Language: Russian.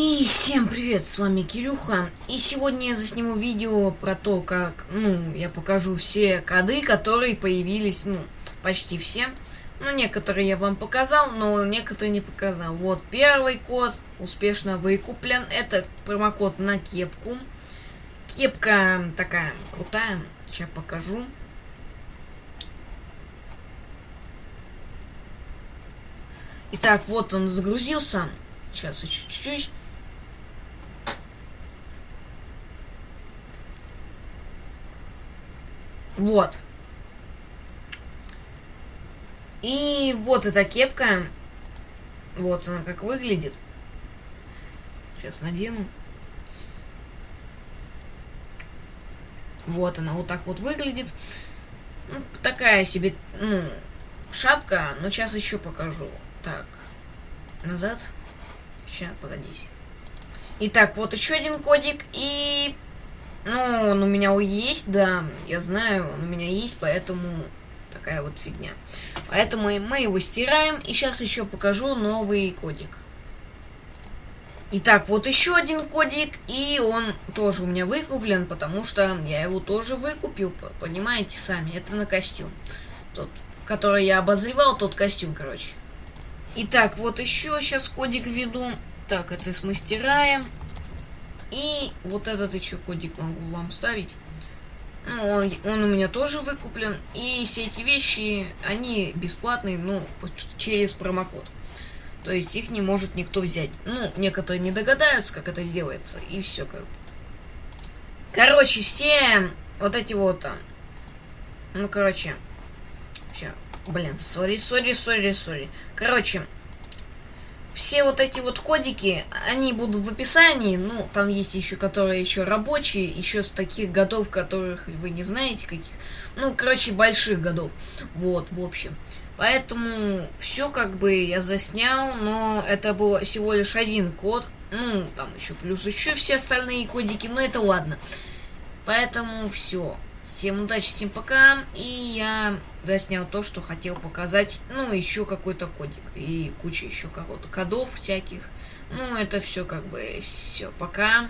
И всем привет, с вами Кирюха. И сегодня я засниму видео про то, как, ну, я покажу все коды, которые появились, ну, почти все. Ну, некоторые я вам показал, но некоторые не показал. Вот, первый код успешно выкуплен. Это промокод на кепку. Кепка такая крутая. Сейчас покажу. Итак, вот он загрузился. Сейчас еще чуть-чуть. Вот. И вот эта кепка. Вот она как выглядит. Сейчас надену. Вот она вот так вот выглядит. Ну, такая себе, ну, шапка. Но сейчас еще покажу. Так, назад. Сейчас, погодите. Итак, вот еще один кодик. И ну, он у меня есть, да, я знаю, он у меня есть, поэтому такая вот фигня. Поэтому мы его стираем, и сейчас еще покажу новый кодик. Итак, вот еще один кодик, и он тоже у меня выкуплен, потому что я его тоже выкупил, понимаете сами, это на костюм. Тот, который я обозревал, тот костюм, короче. Итак, вот еще сейчас кодик введу. Так, это мы стираем. И вот этот еще кодик могу вам ставить. Ну, он, он у меня тоже выкуплен. И все эти вещи, они бесплатные, ну, через промокод. То есть их не может никто взять. Ну, некоторые не догадаются, как это делается. И все как. Короче, все вот эти вот там. Ну, короче. Все. Блин, сори, сори, сори, сори. Короче, все вот эти вот кодики, они будут в описании, ну, там есть еще, которые еще рабочие, еще с таких годов, которых вы не знаете каких, ну, короче, больших годов, вот, в общем. Поэтому все как бы я заснял, но это был всего лишь один код, ну, там еще плюс еще все остальные кодики, но это ладно. Поэтому все. Всем удачи, всем пока. И я доснял то, что хотел показать. Ну, еще какой-то кодик. И куча еще какого-то кодов всяких. Ну, это все как бы все. Пока.